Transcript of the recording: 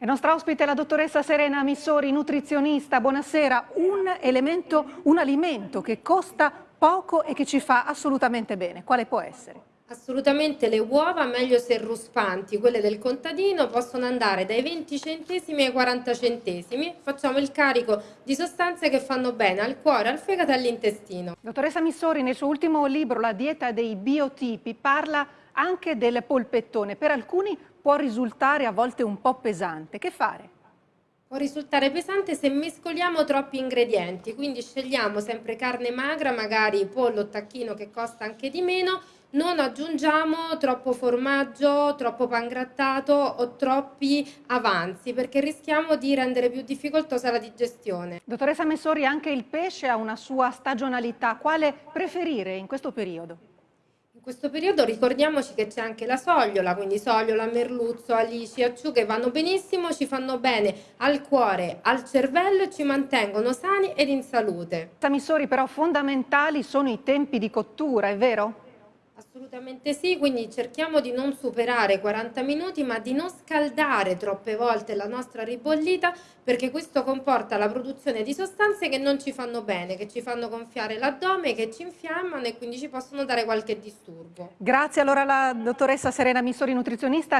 Il nostro ospite è la dottoressa Serena Missori, nutrizionista. Buonasera. Un elemento, un alimento che costa poco e che ci fa assolutamente bene. Quale può essere? Assolutamente le uova, meglio se ruspanti, quelle del contadino, possono andare dai 20 centesimi ai 40 centesimi. Facciamo il carico di sostanze che fanno bene al cuore, al fegato e all'intestino. Dottoressa Missori, nel suo ultimo libro, La dieta dei biotipi, parla anche del polpettone. Per alcuni può risultare a volte un po' pesante. Che fare? Può risultare pesante se mescoliamo troppi ingredienti, quindi scegliamo sempre carne magra, magari pollo o tacchino che costa anche di meno, non aggiungiamo troppo formaggio, troppo pangrattato o troppi avanzi perché rischiamo di rendere più difficoltosa la digestione. Dottoressa Messori, anche il pesce ha una sua stagionalità. Quale preferire in questo periodo? In questo periodo ricordiamoci che c'è anche la sogliola, quindi sogliola, merluzzo, alici, acciughe vanno benissimo, ci fanno bene al cuore, al cervello e ci mantengono sani ed in salute. Missori, però fondamentali sono i tempi di cottura, è vero? Assolutamente sì, quindi cerchiamo di non superare i 40 minuti ma di non scaldare troppe volte la nostra ribollita perché questo comporta la produzione di sostanze che non ci fanno bene, che ci fanno gonfiare l'addome, che ci infiammano e quindi ci possono dare qualche disturbo. Grazie allora alla dottoressa Serena Missori, nutrizionista.